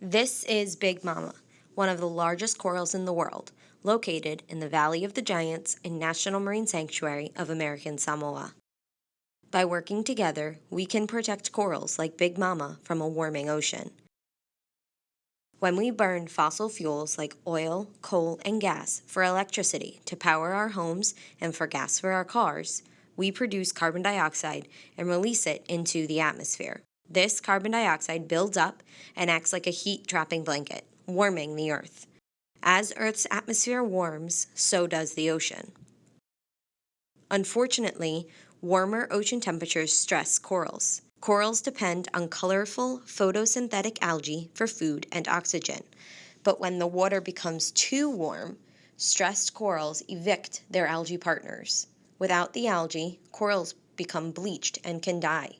This is Big Mama, one of the largest corals in the world, located in the Valley of the Giants in National Marine Sanctuary of American Samoa. By working together, we can protect corals like Big Mama from a warming ocean. When we burn fossil fuels like oil, coal, and gas for electricity to power our homes and for gas for our cars, we produce carbon dioxide and release it into the atmosphere. This carbon dioxide builds up and acts like a heat trapping blanket, warming the Earth. As Earth's atmosphere warms, so does the ocean. Unfortunately, warmer ocean temperatures stress corals. Corals depend on colorful photosynthetic algae for food and oxygen. But when the water becomes too warm, stressed corals evict their algae partners. Without the algae, corals become bleached and can die.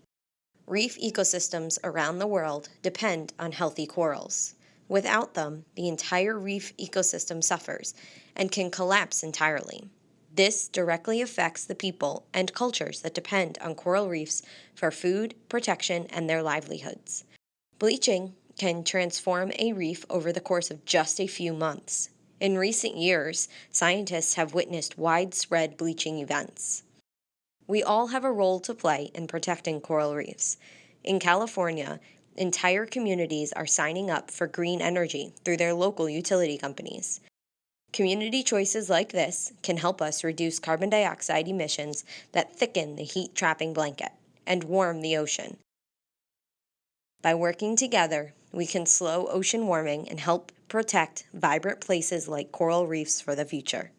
Reef ecosystems around the world depend on healthy corals. Without them, the entire reef ecosystem suffers and can collapse entirely. This directly affects the people and cultures that depend on coral reefs for food, protection, and their livelihoods. Bleaching can transform a reef over the course of just a few months. In recent years, scientists have witnessed widespread bleaching events. We all have a role to play in protecting coral reefs. In California, entire communities are signing up for green energy through their local utility companies. Community choices like this can help us reduce carbon dioxide emissions that thicken the heat trapping blanket and warm the ocean. By working together, we can slow ocean warming and help protect vibrant places like coral reefs for the future.